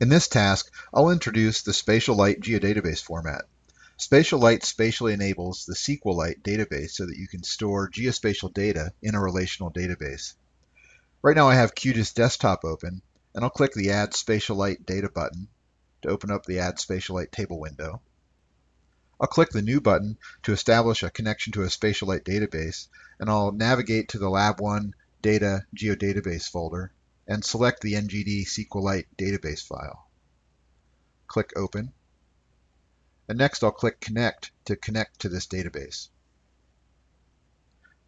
In this task, I'll introduce the Spatialite geodatabase format. Spatialite spatially enables the SQLite database so that you can store geospatial data in a relational database. Right now I have QGIS Desktop open, and I'll click the Add Spatialite Data button to open up the Add Spatialite table window. I'll click the New button to establish a connection to a Spatialite database, and I'll navigate to the Lab 1 Data Geodatabase folder and select the NGD SQLite database file. Click Open. And next I'll click Connect to connect to this database.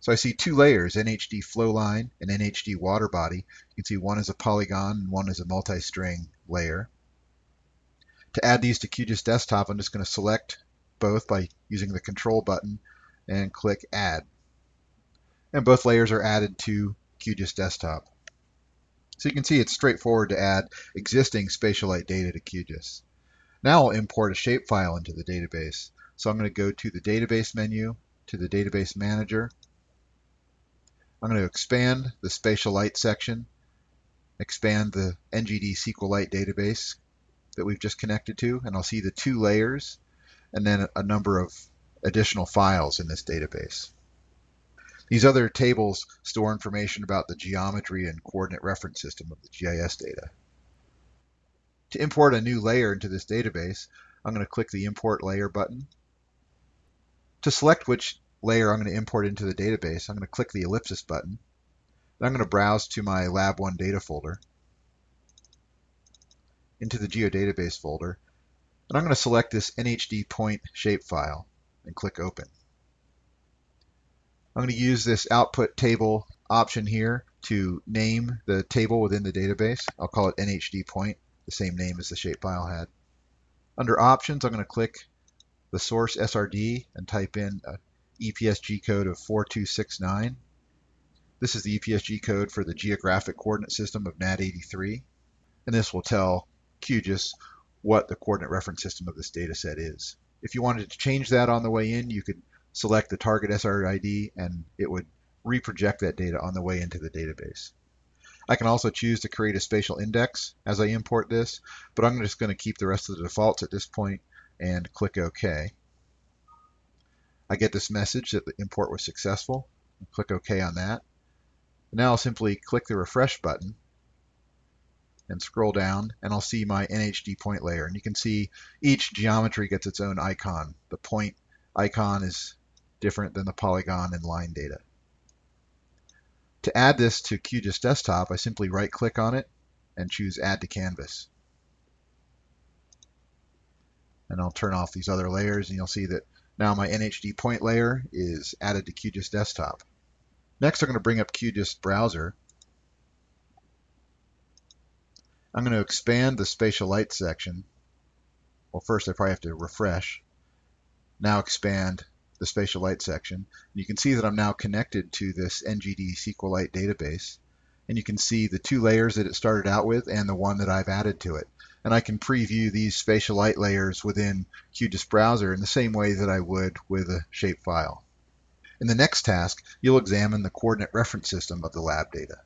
So I see two layers, NHD flowline and NHD water body. You can see one is a polygon and one is a multi-string layer. To add these to QGIS Desktop, I'm just going to select both by using the Control button and click Add. And both layers are added to QGIS Desktop. So you can see it's straightforward to add existing Spatialite data to QGIS. Now I'll import a shapefile into the database. So I'm going to go to the Database menu, to the Database Manager. I'm going to expand the Spatialite section, expand the NGD SQLite database that we've just connected to, and I'll see the two layers and then a number of additional files in this database. These other tables store information about the geometry and coordinate reference system of the GIS data. To import a new layer into this database, I'm going to click the Import Layer button. To select which layer I'm going to import into the database, I'm going to click the ellipsis button. Then I'm going to browse to my Lab 1 data folder, into the geodatabase folder, and I'm going to select this NHD point shapefile and click Open. I'm going to use this output table option here to name the table within the database. I'll call it NHD point, the same name as the shapefile had. Under options, I'm going to click the source SRID and type in a EPSG code of 4269. This is the EPSG code for the geographic coordinate system of NAD83. And this will tell QGIS what the coordinate reference system of this data set is. If you wanted to change that on the way in, you could select the target SRID, and it would reproject that data on the way into the database. I can also choose to create a spatial index as I import this, but I'm just going to keep the rest of the defaults at this point and click OK. I get this message that the import was successful. Click OK on that. Now I'll simply click the refresh button and scroll down and I'll see my NHD point layer. And you can see each geometry gets its own icon. The point icon is different than the polygon and line data. To add this to QGIS Desktop, I simply right-click on it and choose Add to Canvas. And I'll turn off these other layers, and you'll see that now my NHD point layer is added to QGIS Desktop. Next, I'm going to bring up QGIS Browser. I'm going to expand the Spatialite section. Well, first I probably have to refresh. Now expand the Spatialite section. You can see that I'm now connected to this NGD SQLite database. And you can see the two layers that it started out with and the one that I've added to it. And I can preview these Spatialite layers within QGIS Browser in the same way that I would with a shapefile. In the next task, you'll examine the coordinate reference system of the lab data.